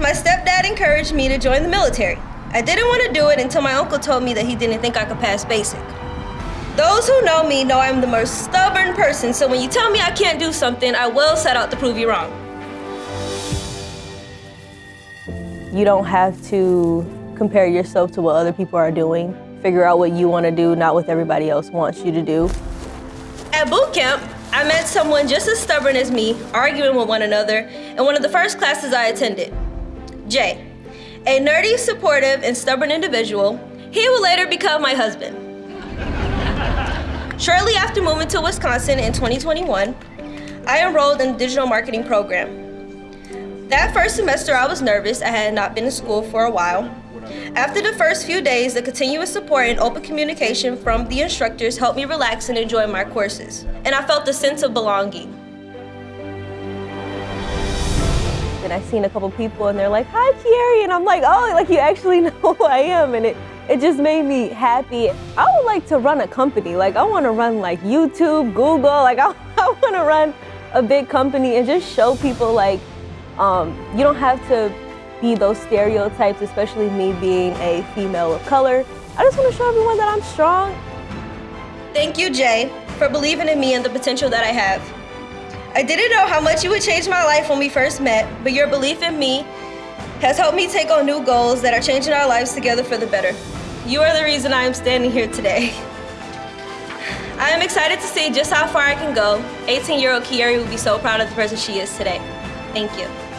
My stepdad encouraged me to join the military. I didn't want to do it until my uncle told me that he didn't think I could pass basic. Those who know me know I'm the most stubborn person, so when you tell me I can't do something, I will set out to prove you wrong. You don't have to compare yourself to what other people are doing. Figure out what you want to do, not what everybody else wants you to do. At boot camp, I met someone just as stubborn as me, arguing with one another, in one of the first classes I attended. Jay, a nerdy, supportive, and stubborn individual, he would later become my husband. Shortly after moving to Wisconsin in 2021, I enrolled in the digital marketing program. That first semester, I was nervous. I had not been in school for a while. After the first few days, the continuous support and open communication from the instructors helped me relax and enjoy my courses. And I felt a sense of belonging. And I've seen a couple people and they're like, hi, Kiari. And I'm like, oh, like you actually know who I am. And it, it just made me happy. I would like to run a company. Like I want to run like YouTube, Google. Like I, I want to run a big company and just show people like um, you don't have to be those stereotypes, especially me being a female of color. I just want to show everyone that I'm strong. Thank you, Jay, for believing in me and the potential that I have. I didn't know how much you would change my life when we first met, but your belief in me has helped me take on new goals that are changing our lives together for the better. You are the reason I am standing here today. I am excited to see just how far I can go. 18-year-old Kiari will be so proud of the person she is today. Thank you.